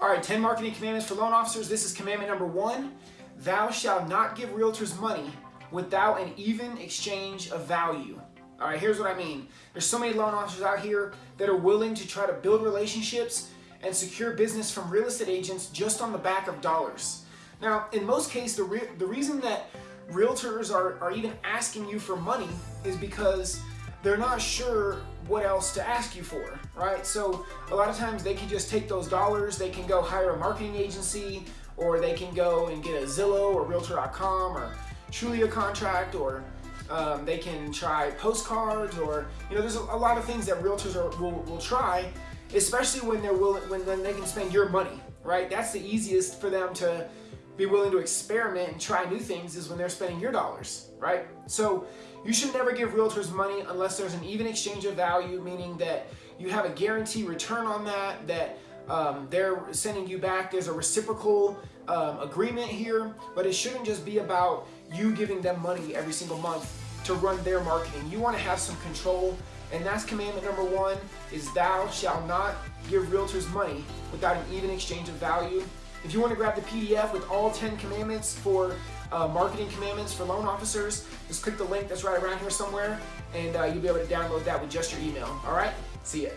All right, 10 marketing commandments for loan officers. This is commandment number one. Thou shalt not give realtors money without an even exchange of value. All right, here's what I mean. There's so many loan officers out here that are willing to try to build relationships and secure business from real estate agents just on the back of dollars. Now, in most cases, the, re the reason that realtors are, are even asking you for money is because they're not sure what else to ask you for, right? So a lot of times they can just take those dollars, they can go hire a marketing agency, or they can go and get a Zillow or Realtor.com or Trulia contract, or um, they can try postcards, or you know, there's a, lot of things that realtors are, will, will try, especially when they're willing, when, when they can spend your money, right? That's the easiest for them to be willing to experiment and try new things is when they're spending your dollars, right? So you should never give realtors money unless there's an even exchange of value, meaning that you have a guarantee return on that, that um, they're sending you back. There's a reciprocal um, agreement here, but it shouldn't just be about you giving them money every single month to run their marketing. You want to have some control, and that's commandment number one, is thou shalt not give realtors money without an even exchange of value. If you want to grab the PDF with all 10 commandments for uh, marketing commandments for loan officers, just click the link that's right around here somewhere and uh, you'll be able to download that with just your email. All right, see ya.